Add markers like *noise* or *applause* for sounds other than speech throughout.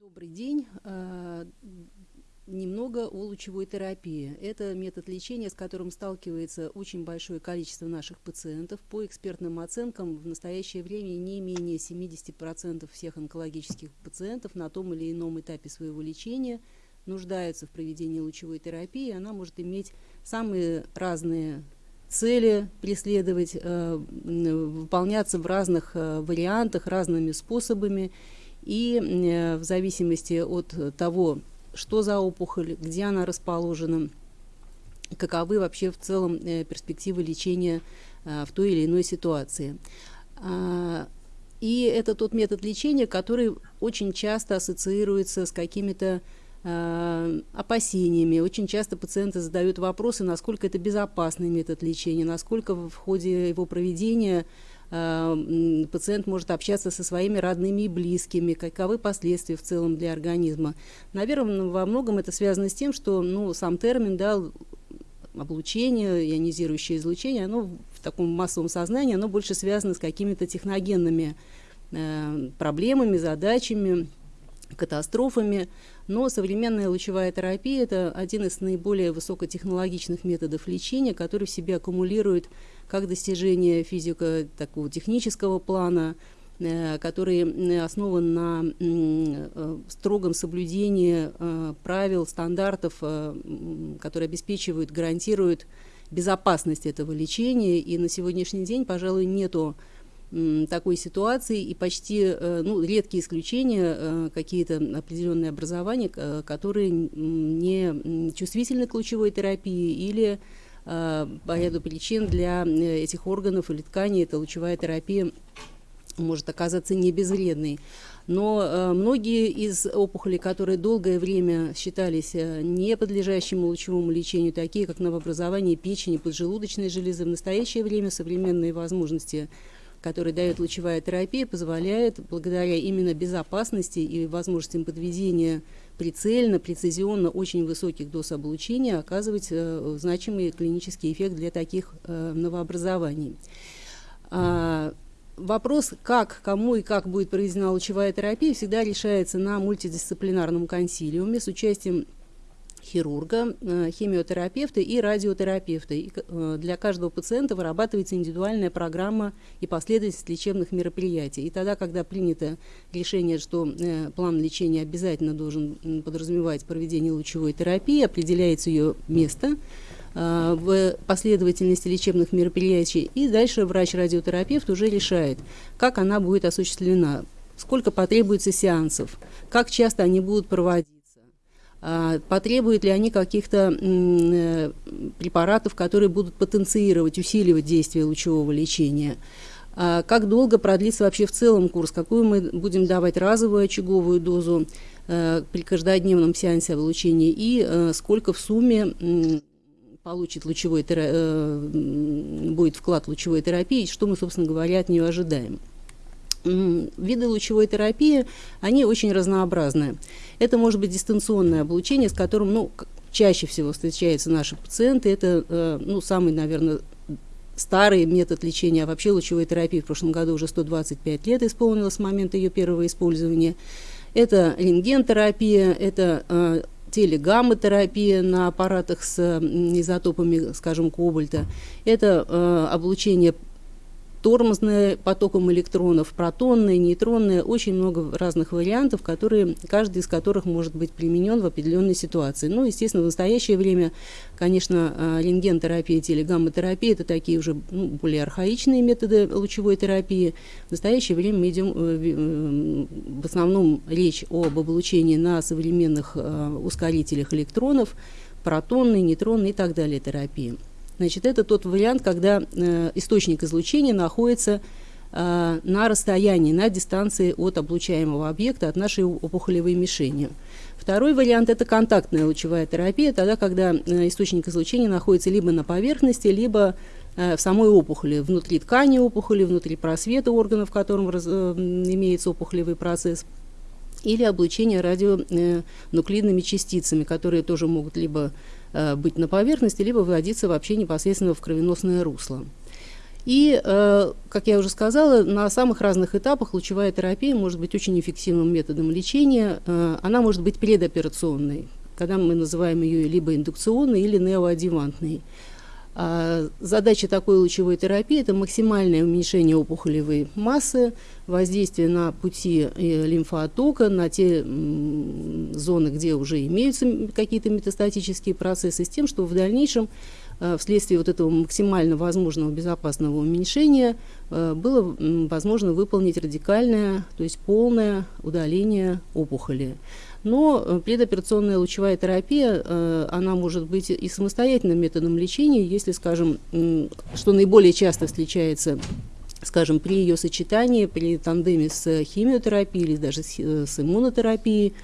Добрый день. А, немного о лучевой терапии. Это метод лечения, с которым сталкивается очень большое количество наших пациентов. По экспертным оценкам, в настоящее время не менее 70% всех онкологических пациентов на том или ином этапе своего лечения нуждаются в проведении лучевой терапии. Она может иметь самые разные цели преследовать, э, выполняться в разных э, вариантах, разными способами. И э, в зависимости от того, что за опухоль, где она расположена, каковы вообще в целом перспективы лечения в той или иной ситуации. А, и это тот метод лечения, который очень часто ассоциируется с какими-то Э, опасениями. Очень часто пациенты задают вопросы, насколько это безопасный метод лечения, насколько в ходе его проведения э, пациент может общаться со своими родными и близкими, каковы последствия в целом для организма. Наверное, во многом это связано с тем, что ну, сам термин да, облучение, ионизирующее излучение, оно в таком массовом сознании, оно больше связано с какими-то техногенными э, проблемами, задачами, катастрофами, но современная лучевая терапия – это один из наиболее высокотехнологичных методов лечения, который в себе аккумулирует как достижение физико такого технического плана, э, который основан на э, строгом соблюдении э, правил, стандартов, которые обеспечивают, гарантируют безопасность этого лечения. И на сегодняшний день, пожалуй, нету такой ситуации, и почти э, ну, редкие исключения, э, какие-то определенные образования, которые не чувствительны к лучевой терапии или э, по ряду причин для этих органов или тканей эта лучевая терапия может оказаться не безвредной. Но э, многие из опухолей, которые долгое время считались э, не подлежащими лучевому лечению, такие как новообразование печени, поджелудочной железы, в настоящее время современные возможности который дает лучевая терапия, позволяет, благодаря именно безопасности и возможностям подведения прицельно, прецизионно очень высоких доз облучения, оказывать э, значимый клинический эффект для таких э, новообразований. А, вопрос, как, кому и как будет проведена лучевая терапия, всегда решается на мультидисциплинарном консилиуме с участием хирурга, э, химиотерапевта и радиотерапевта. И э, для каждого пациента вырабатывается индивидуальная программа и последовательность лечебных мероприятий. И тогда, когда принято решение, что э, план лечения обязательно должен подразумевать проведение лучевой терапии, определяется ее место в последовательности лечебных мероприятий, и дальше врач-радиотерапевт уже решает, как она будет осуществлена, сколько потребуется сеансов, как часто они будут проводить потребуют ли они каких-то э, препаратов, которые будут потенцировать, усиливать действие лучевого лечения. А, как долго продлится вообще в целом курс, какую мы будем давать разовую очаговую дозу э, при каждодневном сеансе облучения и э, сколько в сумме получит лучевой будет вклад лучевой терапии, что мы, собственно говоря, от нее ожидаем. Виды лучевой терапии, они очень разнообразны. Это может быть дистанционное облучение, с которым ну, чаще всего встречаются наши пациенты. Это э, ну, самый, наверное, старый метод лечения, а вообще лучевой терапии в прошлом году уже 125 лет исполнилось с момента ее первого использования. Это рентгентерапия, это э, телегамма-терапия на аппаратах с изотопами, скажем, кобальта. Это э, облучение тормозное потоком электронов, протонные, нейтронные, очень много разных вариантов, которые, каждый из которых может быть применен в определенной ситуации. Ну, естественно, в настоящее время, конечно, а, рентген-терапия, телегамма-терапия – это такие уже ну, более архаичные методы лучевой терапии. В настоящее время мы идем, э, э, в основном речь об облучении на современных а, ускорителях электронов, протонной, нейтронной и так далее терапии. Значит, это тот вариант, когда э, источник излучения находится э, на расстоянии, на дистанции от облучаемого объекта, от нашей опухолевой мишени. Второй вариант – это контактная лучевая терапия, тогда, когда э, источник излучения находится либо на поверхности, либо э, в самой опухоли, внутри ткани опухоли, внутри просвета органов, в котором раз, э, имеется опухолевый процесс, или облучение радионуклидными частицами, которые тоже могут либо Э, быть на поверхности, либо выводиться вообще непосредственно в кровеносное русло. И, э, как я уже сказала, на самых разных этапах лучевая терапия может быть очень эффективным методом лечения. Э, она может быть предоперационной, когда мы называем ее либо индукционной или неоадъювантной. А задача такой лучевой терапии – это максимальное уменьшение опухолевой массы, воздействие на пути э, лимфоотока, на те зоны, где уже имеются какие-то метастатические процессы, с тем, чтобы в дальнейшем Э, вследствие вот этого максимально возможного безопасного уменьшения э, было возможно выполнить радикальное, то есть полное удаление опухоли. Но э, предоперационная лучевая терапия, она может быть и самостоятельным методом лечения, если, скажем, что наиболее часто встречается скажем, при ее сочетании, при тандеме с химиотерапией или даже с, с иммунотерапией,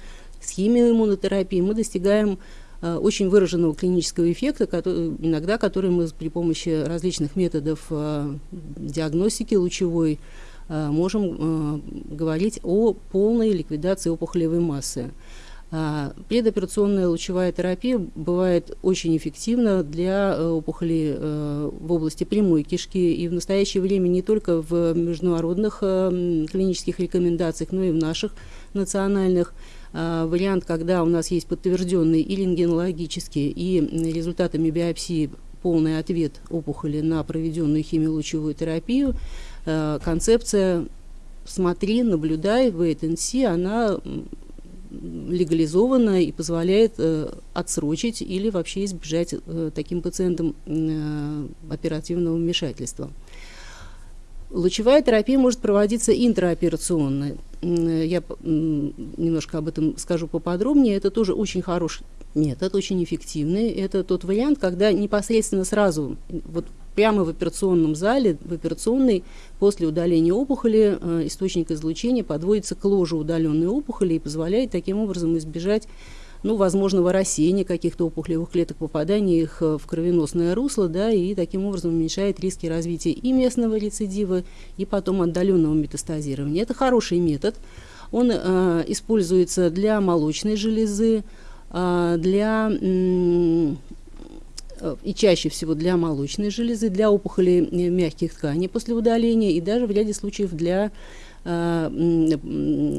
с химиоиммунотерапией, мы достигаем Э, очень выраженного клинического эффекта, который, иногда который мы при помощи различных методов э, диагностики лучевой э, можем говорить о полной ликвидации опухолевой массы. Предоперационная лучевая терапия бывает очень эффективна для опухолей в области прямой кишки и в настоящее время не только в международных клинических рекомендациях, но и в наших национальных. А, вариант, когда у нас есть подтвержденный и рентгенологический, и результатами биопсии полный ответ опухоли на проведенную химиолучевую терапию, а, концепция «смотри, наблюдай, wait and see», она легализована и позволяет э, отсрочить или вообще избежать э, таким пациентам э, оперативного вмешательства. Лучевая терапия может проводиться интраоперационно. Я немножко об этом скажу поподробнее. Это тоже очень хороший метод, очень эффективный. Это тот вариант, когда непосредственно сразу, вот прямо в операционном зале, в операционной, после удаления опухоли, э, источник излучения подводится к ложу удаленной опухоли и позволяет таким образом избежать ну, возможного рассеяния каких-то опухолевых клеток, попадания их э, в кровеносное русло, да, и таким образом уменьшает риски развития и местного рецидива, и потом отдаленного метастазирования. Это хороший метод. Он э, используется для молочной железы, э, для и чаще всего для молочной железы, для опухолей э, мягких тканей после удаления и даже в ряде случаев для Э,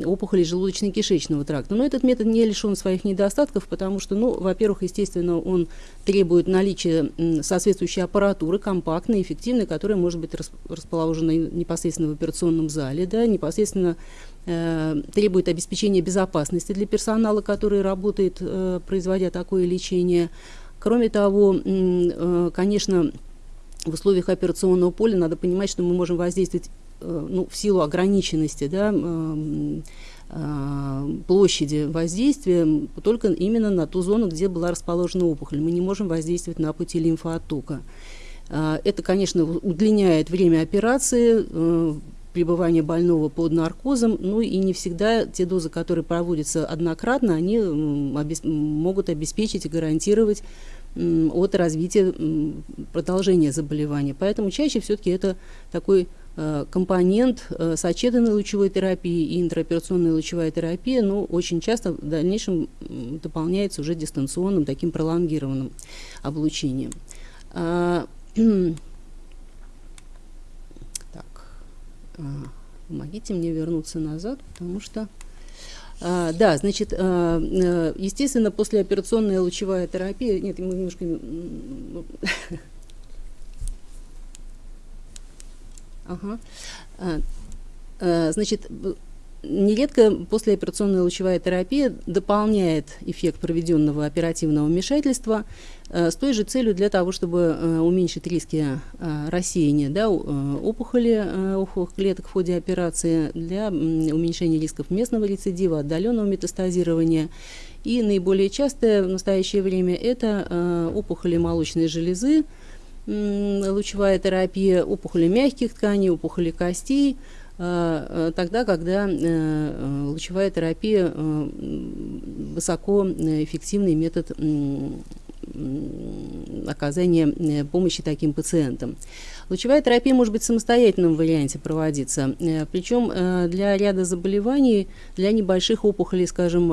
опухолей желудочно-кишечного тракта. Но этот метод не лишен своих недостатков, потому что, ну, во-первых, естественно, он требует наличия соответствующей аппаратуры, компактной, эффективной, которая может быть расположена непосредственно в операционном зале, да, непосредственно э, требует обеспечения безопасности для персонала, который работает, э, производя такое лечение. Кроме того, э, конечно, в условиях операционного поля надо понимать, что мы можем воздействовать Э, ну, в силу ограниченности да, э, площади воздействия только именно на ту зону, где была расположена опухоль. Мы не можем воздействовать на пути лимфооттока. Это, конечно, удлиняет время операции, пребывания больного под наркозом, ну и не всегда те дозы, которые проводятся однократно, они могут обеспечить и гарантировать от развития продолжения заболевания. Поэтому чаще все-таки это такой Э, компонент э, сочетанной лучевой терапии и интраоперационная лучевая терапия, но очень часто в дальнейшем дополняется уже дистанционным, таким пролонгированным облучением. *clears throat* А, так, а, помогите мне вернуться назад, потому что... А, да, значит, а, э, естественно, послеоперационная лучевая терапия... Нет, мы немножко... Ага. А, значит, нередко послеоперационная лучевая терапия дополняет эффект проведенного оперативного вмешательства э, с той же целью для того, чтобы э, уменьшить риски э, рассеяния да, опухоли, опухолевых клеток в ходе операции, для уменьшения рисков местного рецидива, отдаленного метастазирования. И наиболее частое в настоящее время это опухоли молочной железы, лучевая терапия опухоли мягких тканей, опухоли костей, тогда, когда э, лучевая терапия э, высокоэффективный метод оказания помощи таким пациентам. Лучевая терапия может быть в самостоятельном варианте проводиться, причем для ряда заболеваний, для небольших опухолей, скажем,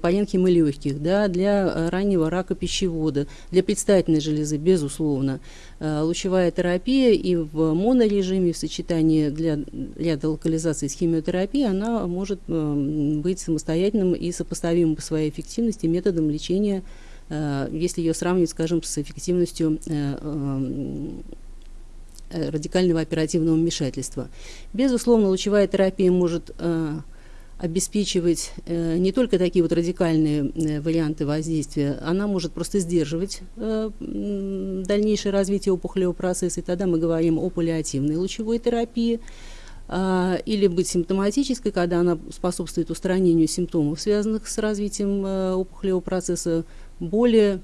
паренхимы легких, да, для раннего рака пищевода, для предстательной железы, безусловно. Лучевая терапия и в монорежиме в сочетании для ряда локализаций с химиотерапией, она может быть самостоятельным и сопоставимым по своей эффективности методом лечения, если ее сравнивать, скажем, с эффективностью Э, радикального оперативного вмешательства. Безусловно, лучевая терапия может э, обеспечивать э, не только такие вот радикальные э, варианты воздействия, она может просто сдерживать э, дальнейшее развитие опухолевого процесса, и тогда мы говорим о паллиативной лучевой терапии, э, или быть симптоматической, когда она способствует устранению симптомов, связанных с развитием э, опухолевого процесса, более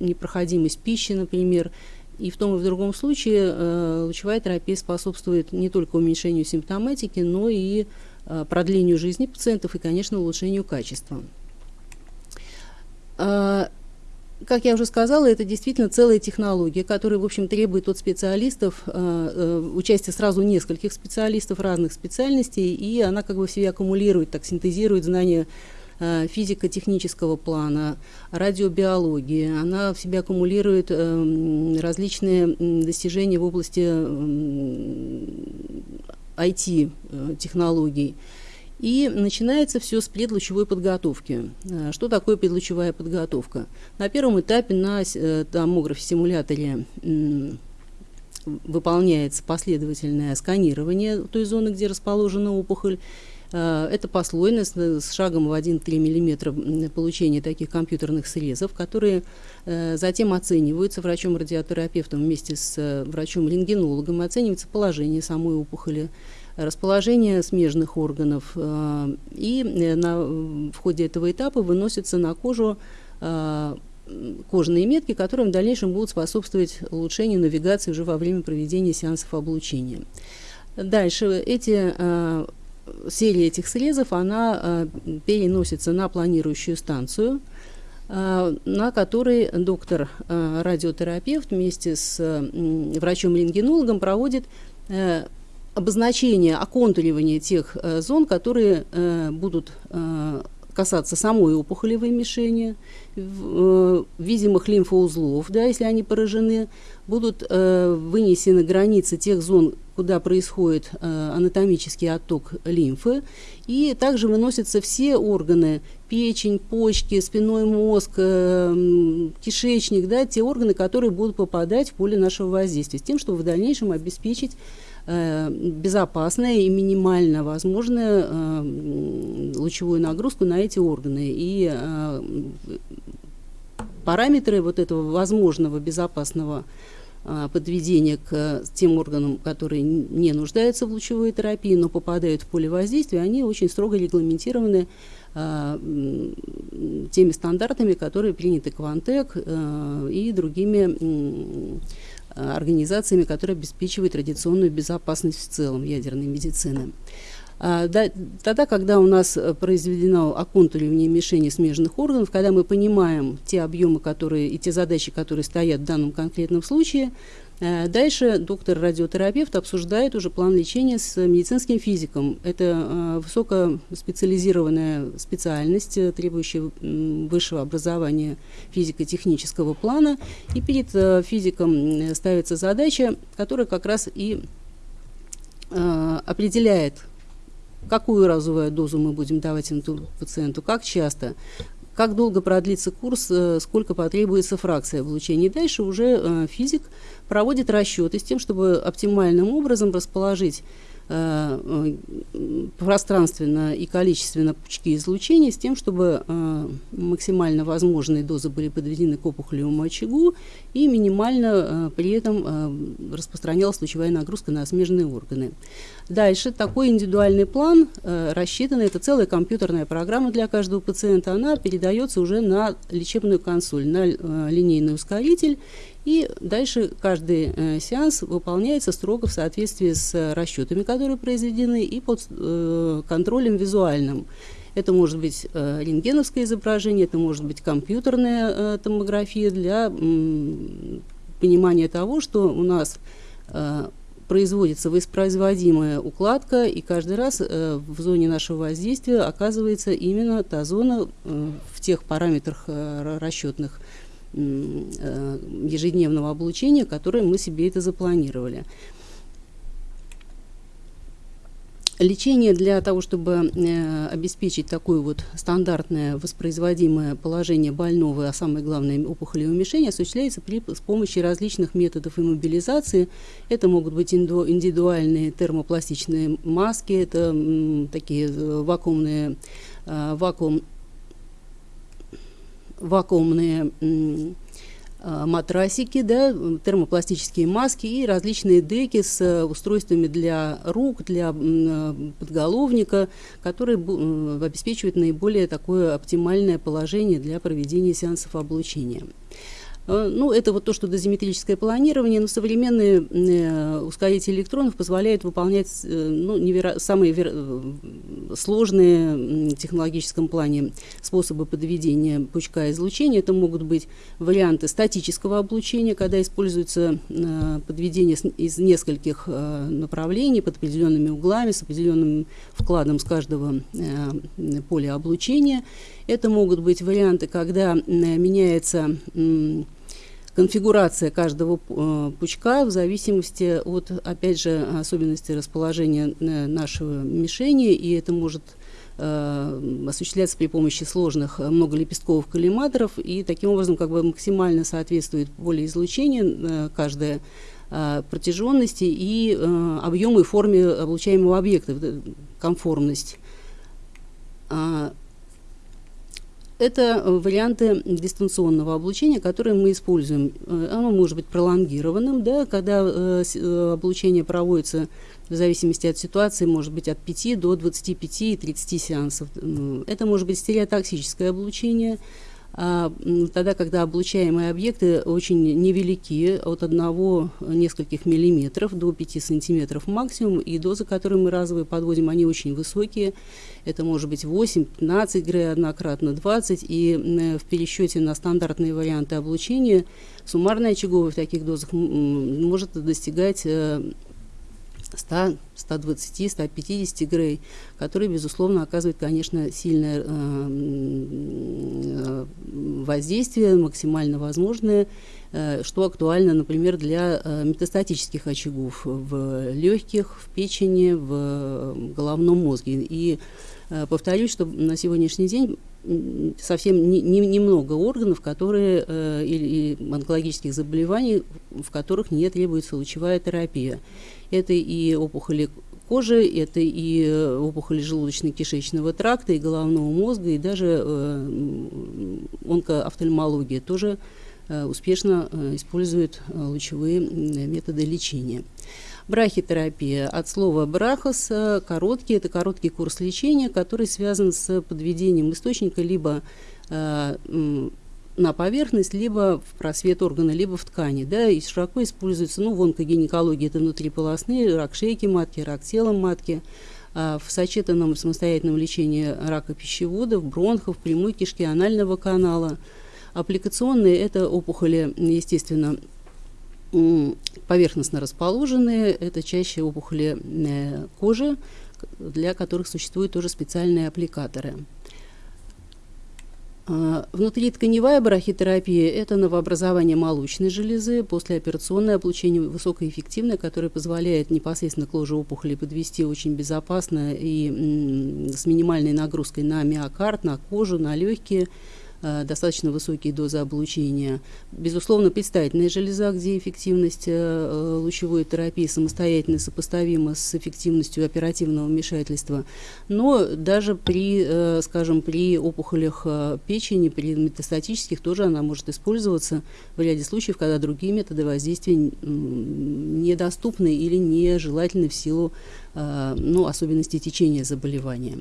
непроходимость пищи, например, и в том и в другом случае э, лучевая терапия способствует не только уменьшению симптоматики, но и э, продлению жизни пациентов и, конечно, улучшению качества. Э, как я уже сказала, это действительно целая технология, которая, в общем, требует от специалистов э, э, участия сразу нескольких специалистов разных специальностей, и она как бы в себе аккумулирует, так синтезирует знания физико-технического плана, радиобиологии. Она в себе аккумулирует эм, различные достижения в области IT-технологий. Э, И начинается все с предлучевой подготовки. Э, что такое предлучевая подготовка? На первом этапе на томографе-симуляторе выполняется последовательное сканирование той зоны, где расположена опухоль, Э, это послойность с шагом в 1-3 мм получения таких компьютерных срезов, которые э, затем оцениваются врачом-радиотерапевтом вместе с э, врачом-рентгенологом, оценивается положение самой опухоли, расположение смежных органов. И на, в ходе этого этапа выносятся на кожу кожные метки, которые в дальнейшем будут способствовать улучшению навигации уже во время проведения сеансов облучения. Дальше эти серия этих срезов, она э, переносится на планирующую станцию, э, на которой доктор-радиотерапевт э, вместе с врачом-рентгенологом проводит обозначение, оконтуривание тех зон, которые будут касаться самой опухолевой мишени, видимых лимфоузлов, да, если они поражены, будут вынесены границы тех зон, куда происходит э, анатомический отток лимфы, и также выносятся все органы, печень, почки, спинной мозг, э, кишечник, да, те органы, которые будут попадать в поле нашего воздействия, с тем, чтобы в дальнейшем обеспечить э, безопасное и минимально возможную э, лучевую нагрузку на эти органы. И э, параметры вот этого возможного безопасного а, подведения к тем органам, которые не нуждаются в лучевой терапии, но попадают в поле воздействия, они очень строго регламентированы а, теми стандартами, которые приняты Квантек а, и другими организациями, которые обеспечивают традиционную безопасность в целом ядерной медицины. А, да, тогда, когда у нас э, произведено оконтуривание мишени смежных органов, когда мы понимаем те объемы которые, и те задачи, которые стоят в данном конкретном случае, э, Дальше доктор-радиотерапевт обсуждает уже план лечения с медицинским физиком. Это э, высокоспециализированная специальность, требующая высшего образования физико-технического плана. И перед физиком ставится задача, которая как раз и определяет какую разовую дозу мы будем давать пациенту, как часто, как долго продлится курс, э, сколько потребуется фракция облучения. И дальше уже э, физик проводит расчеты с тем, чтобы оптимальным образом расположить пространственно и количественно пучки излучения с тем, чтобы э, максимально возможные дозы были подведены к опухолевому очагу и минимально э, при этом распространялась лучевая нагрузка на смежные органы. Дальше такой индивидуальный план рассчитан, это целая компьютерная программа для каждого пациента, она передается уже на лечебную консоль, на линейный ускоритель, и дальше каждый э, сеанс выполняется строго в соответствии с расчетами, которые произведены, и под э, контролем визуальным. Это может быть э, рентгеновское изображение, это может быть компьютерная э, томография для понимания того, что у нас э, производится воспроизводимая укладка, и каждый раз э, в зоне нашего воздействия оказывается именно та зона э, в тех параметрах э, расчетных ежедневного облучения, которые мы себе это запланировали. Лечение для того, чтобы э, обеспечить такое вот стандартное воспроизводимое положение больного, а самое главное опухолевое уменьшение, осуществляется при, с помощью различных методов иммобилизации. Это могут быть индивидуальные термопластичные маски, это м, такие э, вакуумные, э, вакуум, вакуумные Э, матрасики, да, термопластические маски и различные деки с э, устройствами для рук, для э, подголовника, которые обеспечивают наиболее такое оптимальное положение для проведения сеансов облучения. Э, ну, это вот то, что дозиметрическое планирование, но современные э, ускорители электронов позволяют выполнять э, ну, неверо... самые вер... Сложные в технологическом плане способы подведения пучка излучения. Это могут быть варианты статического облучения, когда используется подведение из нескольких направлений под определенными углами, с определенным вкладом с каждого поля облучения. Это могут быть варианты, когда меняется конфигурация каждого э, пучка в зависимости от, опять же, особенностей расположения э, нашего мишени, и это может э, осуществляться при помощи сложных многолепестковых коллиматоров, и таким образом как бы максимально соответствует поле излучения каждая протяженности и объему и форме облучаемого объекта, конформность. А, это э, варианты дистанционного облучения, которые мы используем. Э, оно может быть пролонгированным, да, когда э, облучение проводится в зависимости от ситуации, может быть от 5 до 25 и 30 сеансов. Это может быть стереотоксическое облучение, тогда, когда облучаемые объекты очень невелики, от одного нескольких миллиметров до 5 сантиметров максимум, и дозы, которые мы разовые подводим, они очень высокие. Это может быть 8, 15 грей однократно, 20, и в пересчете на стандартные варианты облучения суммарная очаговая в таких дозах может достигать э, 100, 120, 150 грей, которые, безусловно, оказывают, конечно, сильное э, э, воздействие, максимально возможное, э, что актуально, например, для метастатических очагов в легких, в печени, в головном мозге. И повторюсь, что на сегодняшний день совсем не, не, немного органов, которые, э, или, или онкологических заболеваний, в которых не требуется лучевая терапия. Это и опухоли кожи, это и э, опухоли желудочно-кишечного тракта, и головного мозга, и даже э, онкоофтальмология тоже э, успешно э, использует э, лучевые методы лечения. Брахитерапия от слова брахос, короткий, это короткий курс лечения, который связан с подведением источника либо э, на поверхность, либо в просвет органа, либо в ткани. Да, и широко используется, ну, в онкогинекологии это внутриполосные, рак шейки матки, рак тела матки, а в сочетанном самостоятельном лечении рака пищеводов, бронхов, прямой кишки, анального канала. Аппликационные – это опухоли, естественно, поверхностно расположенные, это чаще опухоли э, кожи, для которых существуют тоже специальные аппликаторы. А, внутритканевая брахитерапия – это новообразование молочной железы, послеоперационное облучение высокоэффективное, которое позволяет непосредственно к ложе опухоли подвести очень безопасно и с минимальной нагрузкой на миокард, на кожу, на легкие, достаточно высокие дозы облучения. Безусловно, предстательная железа, где эффективность э, лучевой терапии самостоятельно сопоставима с эффективностью оперативного вмешательства. Но даже при, э, скажем, при опухолях печени, при метастатических тоже она может использоваться в ряде случаев, когда другие методы воздействия недоступны или нежелательны в силу ну, особенностей течения заболевания.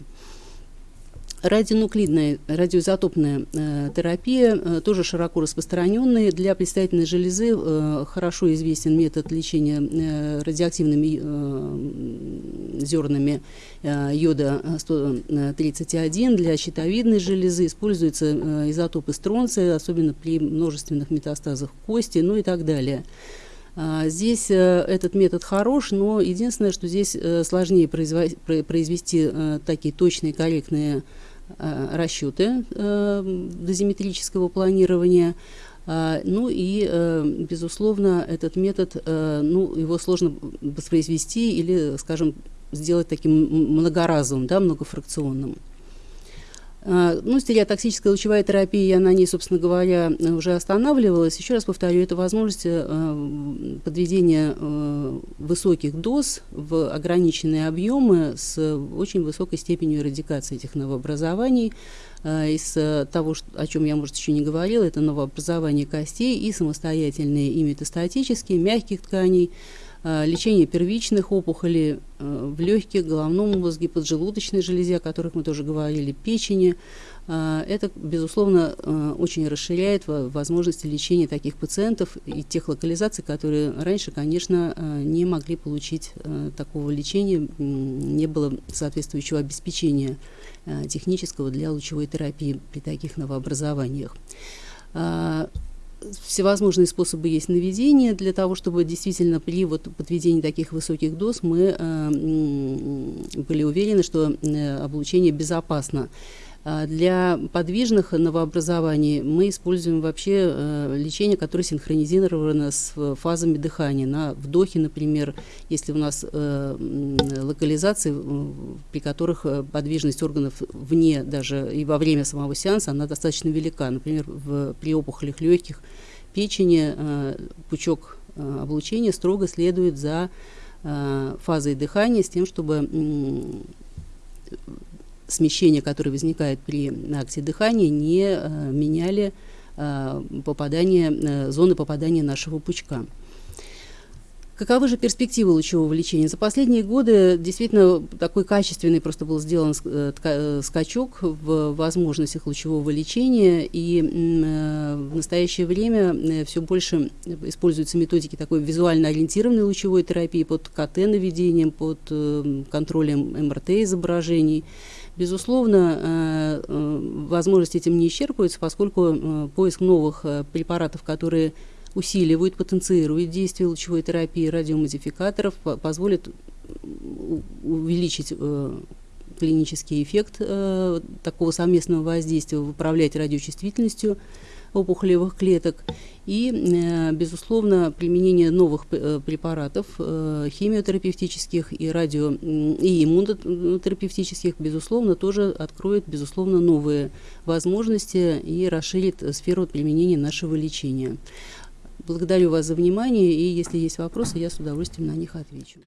Радионуклидная, радиоизотопная э, терапия э, тоже широко распространенная. Для предстательной железы э, хорошо известен метод лечения э, радиоактивными э, зернами э, йода 131. Для щитовидной железы используются э, изотопы стронция, особенно при множественных метастазах кости, ну и так далее. А, здесь э, этот метод хорош, но единственное, что здесь э, сложнее произвести э, такие точные, корректные Э, расчеты э, дозиметрического планирования. А, ну и, э, безусловно, этот метод, ну, его сложно воспроизвести или, скажем, сделать таким многоразовым, да, многофракционным. А, ну, стереотоксическая лучевая терапия, я на ней, собственно говоря, уже останавливалась. Еще раз повторю, это возможность э, подведения э, высоких доз в ограниченные объемы с очень высокой степенью эрадикации этих новообразований. Э, из того, о чем я, может, еще не говорила, это новообразование костей и самостоятельные и метастатические, мягких тканей, Э, лечение первичных опухолей э, в легких, головном мозге, поджелудочной железе, о которых мы тоже говорили, печени. Э, это, безусловно, очень расширяет возможности лечения таких пациентов и тех локализаций, которые раньше, конечно, не могли получить такого лечения, не было соответствующего обеспечения технического для лучевой терапии при таких новообразованиях всевозможные способы есть наведения для того, чтобы действительно при вот подведении таких высоких доз мы э, были уверены, что э, облучение безопасно. А для подвижных новообразований мы используем вообще э, лечение, которое синхронизировано с фазами дыхания. На вдохе, например, если у нас э, локализации, при которых э, подвижность органов вне даже и во время самого сеанса, она достаточно велика. Например, в, при опухолях легких, печени пучок облучения строго следует за фазой дыхания с тем, чтобы смещения, которые возникают при акте дыхания, не э, меняли э, попадание, э, зоны попадания нашего пучка. Каковы же перспективы лучевого лечения? За последние годы действительно такой качественный просто был сделан скачок в возможностях лучевого лечения, и в настоящее время все больше используются методики такой визуально ориентированной лучевой терапии под КТ-наведением, под контролем МРТ-изображений. Безусловно, э, э, возможности этим не исчерпываются, поскольку э, поиск новых препаратов, которые усиливают, потенцируют действие лучевой терапии радиомодификаторов, позволит увеличить клинический эффект такого совместного воздействия, управлять радиочувствительностью опухолевых клеток и, э, безусловно, применение новых э, препаратов э, химиотерапевтических и радио и иммунотерапевтических, безусловно, тоже откроет, безусловно, новые возможности и расширит сферу применения нашего лечения. Благодарю вас за внимание, и если есть вопросы, я с удовольствием на них отвечу.